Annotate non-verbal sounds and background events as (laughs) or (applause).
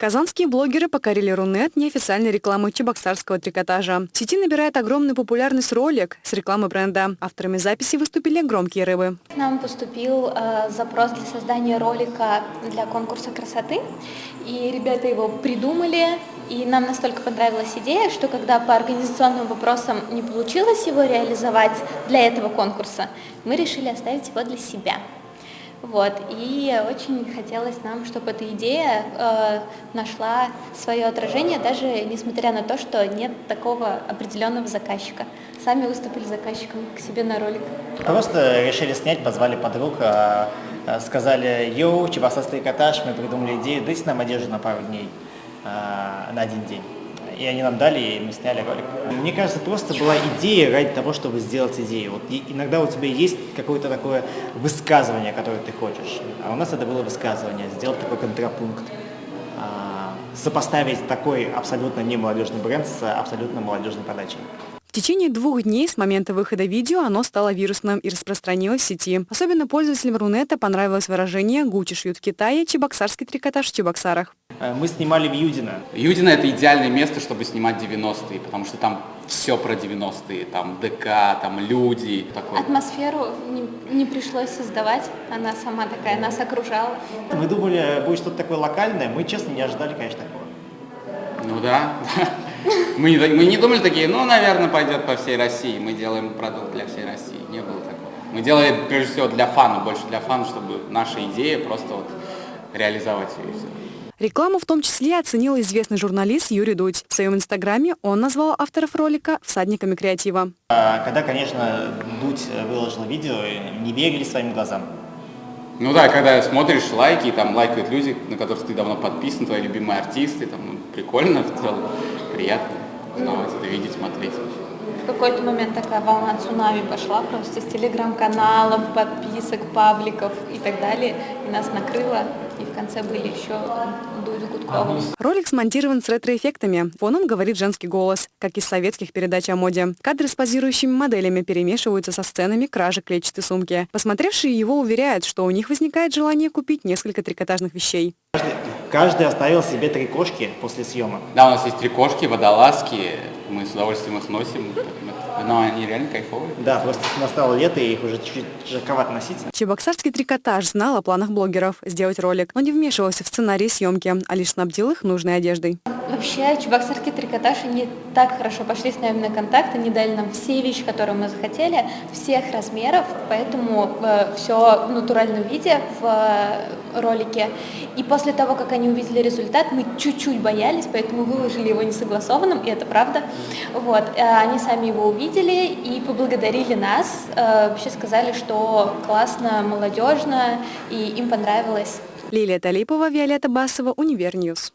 Казанские блогеры покорили Рунет неофициальной рекламой чебоксарского трикотажа. В сети набирает огромную популярность ролик с рекламы бренда. Авторами записи выступили громкие рыбы. Нам поступил э, запрос для создания ролика для конкурса красоты. И ребята его придумали. И нам настолько понравилась идея, что когда по организационным вопросам не получилось его реализовать для этого конкурса, мы решили оставить его для себя. Вот, и очень хотелось нам, чтобы эта идея э, нашла свое отражение, даже несмотря на то, что нет такого определенного заказчика. Сами выступили заказчиком к себе на ролик. Просто решили снять, позвали подруг, э, э сказали, йоу, чебоксарский трикотаж, мы придумали идею, дайте нам одежду на пару дней, э, на один день и они нам дали, и мы сняли ролик. Мне кажется, просто была идея ради того, чтобы сделать идею. Вот иногда у тебя есть какое-то такое высказывание, которое ты хочешь, а у нас это было высказывание, сделать такой контрапункт, а, сопоставить такой абсолютно не молодежный бренд с абсолютно молодежной подачей. В течение двух дней с момента выхода видео оно стало вирусным и распространилось в сети. Особенно пользователям Рунета понравилось выражение «Гуччи шьют в Китае, чебоксарский трикотаж в Чебоксарах». Э, мы снимали в Юдино. Юдино – это идеальное место, чтобы снимать 90-е, потому что там все про 90-е, там ДК, там люди. Такой. Атмосферу не, не пришлось создавать, она сама такая, нас окружала. Мы думали, будет что-то такое локальное, мы, честно, не ожидали, конечно, такого. Ну да, (laughs) мы, не, мы не думали такие, ну, наверное, пойдет по всей России, мы делаем продукт для всей России, не было такого. Мы делаем, прежде всего, для фана, больше для фана, чтобы наша идея просто вот реализовать ее. Рекламу в том числе оценил известный журналист Юрий Дудь. В своем инстаграме он назвал авторов ролика «всадниками креатива». А, когда, конечно, Дудь выложил видео, не верили своим глазам. Ну да, когда смотришь лайки, там лайкают люди, на которых ты давно подписан, твои любимые артисты, там ну, прикольно в целом, приятно узнавать это, видеть, смотреть. В какой-то момент такая волна цунами пошла просто с телеграм-каналов, подписок, пабликов и так далее, и нас накрыло и в конце были еще Дудь Гудкова. Ролик смонтирован с ретро-эффектами. Фоном говорит женский голос, как из советских передач о моде. Кадры с позирующими моделями перемешиваются со сценами кражи клетчатой сумки. Посмотревшие его уверяют, что у них возникает желание купить несколько трикотажных вещей. Каждый, каждый оставил себе три кошки после съемок. Да, у нас есть три кошки, водолазки. Мы с удовольствием их носим. Но они реально кайфовые. Да, просто настало лето, и их уже чуть-чуть жарковато носить. Чебоксарский трикотаж знал о планах блогеров сделать ролик, но не вмешивался в сценарий съемки, а лишь снабдил их нужной одеждой. Вообще, чебоксарский трикотаж не так хорошо пошли с нами на контакт, они дали нам все вещи, которые мы захотели, всех размеров, поэтому э, все в натуральном виде в э, ролике. И после того, как они увидели результат, мы чуть-чуть боялись, поэтому выложили его несогласованным, и это правда. Вот. Э, они сами его увидели и поблагодарили нас, э, вообще сказали, что классно, молодежно, и им понравилось. Лилия Талипова, Виолетта Басова, Univer News.